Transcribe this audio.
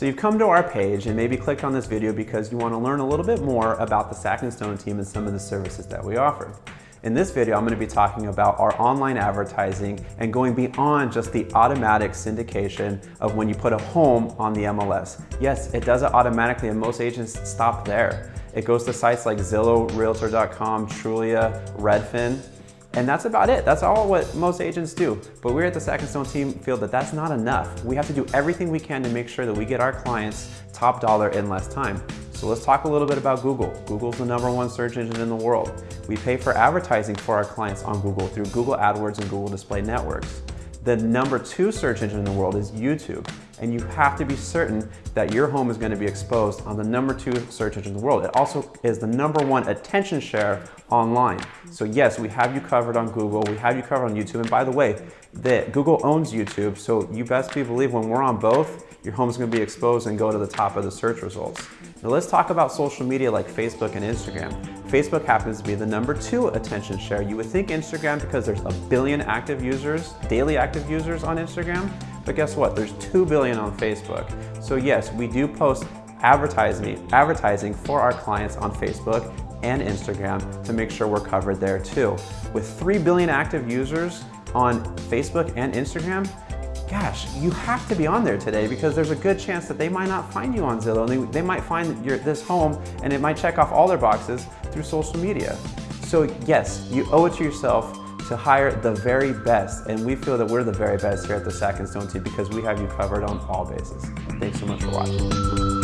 So you've come to our page and maybe clicked on this video because you want to learn a little bit more about the Sack Stone team and some of the services that we offer. In this video, I'm going to be talking about our online advertising and going beyond just the automatic syndication of when you put a home on the MLS. Yes, it does it automatically and most agents stop there. It goes to sites like Zillow, Realtor.com, Trulia, Redfin, and that's about it. That's all what most agents do. But we at the Sack Stone team feel that that's not enough. We have to do everything we can to make sure that we get our clients top dollar in less time. So let's talk a little bit about Google. Google's the number one search engine in the world. We pay for advertising for our clients on Google through Google AdWords and Google Display Networks. The number two search engine in the world is YouTube, and you have to be certain that your home is going to be exposed on the number two search engine in the world. It also is the number one attention share online. So yes, we have you covered on Google, we have you covered on YouTube, and by the way, that Google owns YouTube, so you best be believe when we're on both, your home's gonna be exposed and go to the top of the search results. Now let's talk about social media like Facebook and Instagram. Facebook happens to be the number two attention share. You would think Instagram because there's a billion active users, daily active users on Instagram, but guess what? There's 2 billion on Facebook. So yes, we do post advertising, advertising for our clients on Facebook and Instagram to make sure we're covered there too. With 3 billion active users on Facebook and Instagram, gosh, you have to be on there today because there's a good chance that they might not find you on Zillow. They, they might find your, this home and it might check off all their boxes through social media. So yes, you owe it to yourself to hire the very best. And we feel that we're the very best here at the Sack and Stone team because we have you covered on all bases. Thanks so much for watching.